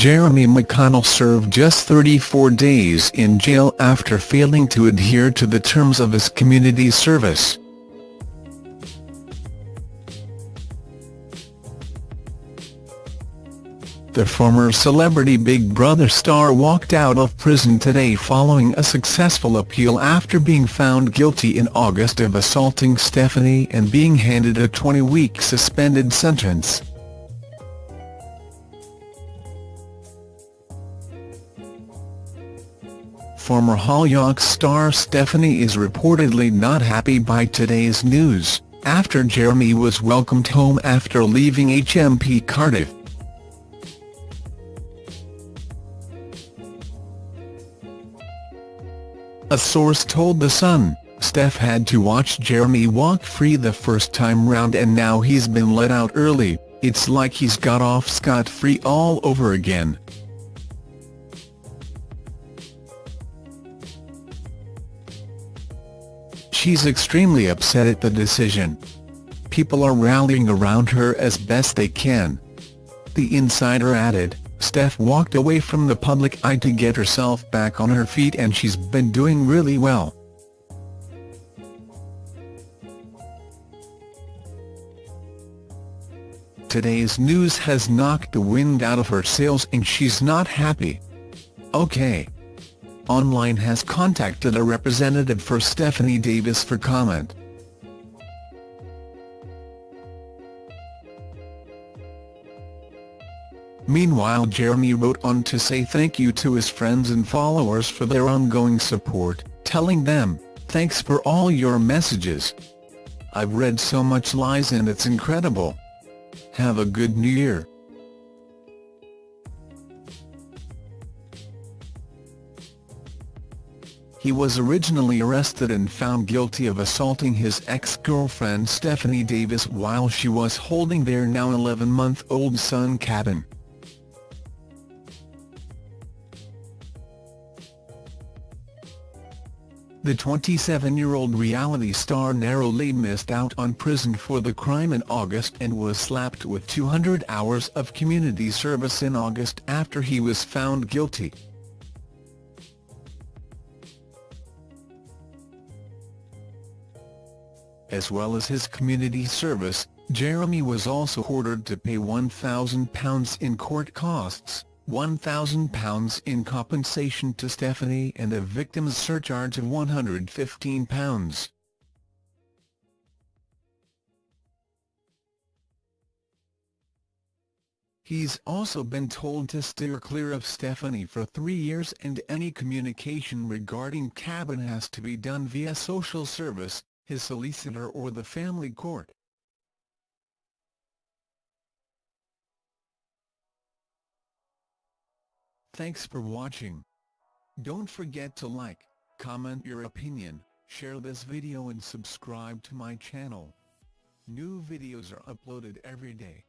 Jeremy McConnell served just 34 days in jail after failing to adhere to the terms of his community service. The former celebrity Big Brother star walked out of prison today following a successful appeal after being found guilty in August of assaulting Stephanie and being handed a 20-week suspended sentence. Former Hollyoaks star Stephanie is reportedly not happy by today's news, after Jeremy was welcomed home after leaving HMP Cardiff. A source told The Sun, Steph had to watch Jeremy walk free the first time round and now he's been let out early, it's like he's got off scot-free all over again. She's extremely upset at the decision. People are rallying around her as best they can. The insider added, Steph walked away from the public eye to get herself back on her feet and she's been doing really well. Today's news has knocked the wind out of her sails and she's not happy. OK. Online has contacted a representative for Stephanie Davis for comment. Meanwhile Jeremy wrote on to say thank you to his friends and followers for their ongoing support, telling them, thanks for all your messages. I've read so much lies and it's incredible. Have a good new year. He was originally arrested and found guilty of assaulting his ex-girlfriend Stephanie Davis while she was holding their now 11-month-old son Caden. The 27-year-old reality star narrowly missed out on prison for the crime in August and was slapped with 200 hours of community service in August after he was found guilty. As well as his community service, Jeremy was also ordered to pay £1,000 in court costs. £1,000 in compensation to Stephanie and a victim's surcharge of £115. He's also been told to steer clear of Stephanie for three years and any communication regarding Caden has to be done via social service, his solicitor or the family court. Thanks for watching. Don't forget to like, comment your opinion, share this video and subscribe to my channel. New videos are uploaded every day.